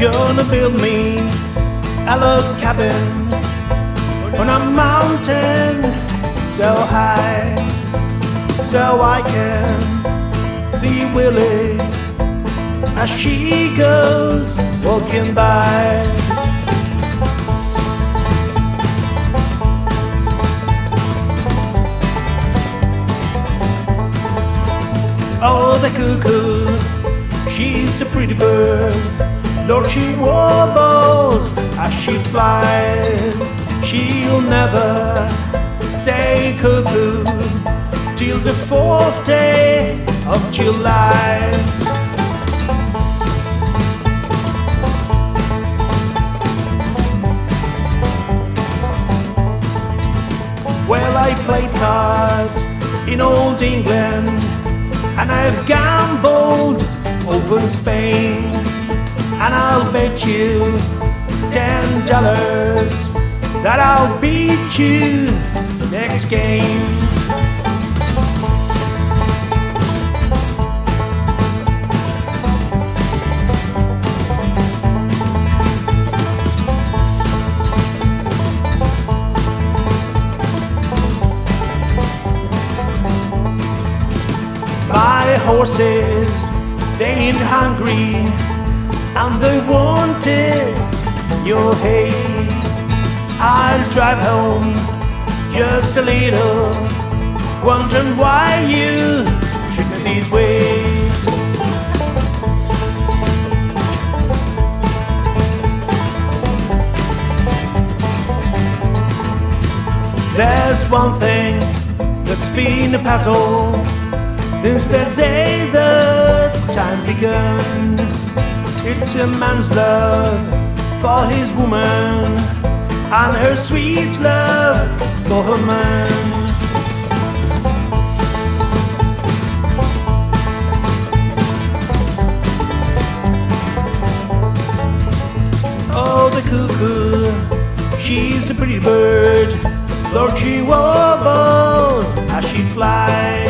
Gonna build me a log cabin on a mountain so high so I can see Willie as she goes walking by. Oh, the cuckoo, she's a pretty bird. Lord, she warbles as she flies. She'll never say cuckoo till the fourth day of July. I played cards in old England and I've gambled over Spain. And I'll bet you ten dollars that I'll beat you next game. Horses, they ain't hungry and they wanted your hay. I'll drive home just a little, wondering why you treat me this way. There's one thing that's been a puzzle since the day the time begun. It's a man's love for his woman and her sweet love for her man. Oh, the cuckoo, she's a pretty bird. Lord, she warbles as she flies.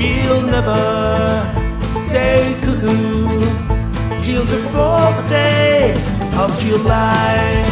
She'll never say cuckoo till the fourth day of July.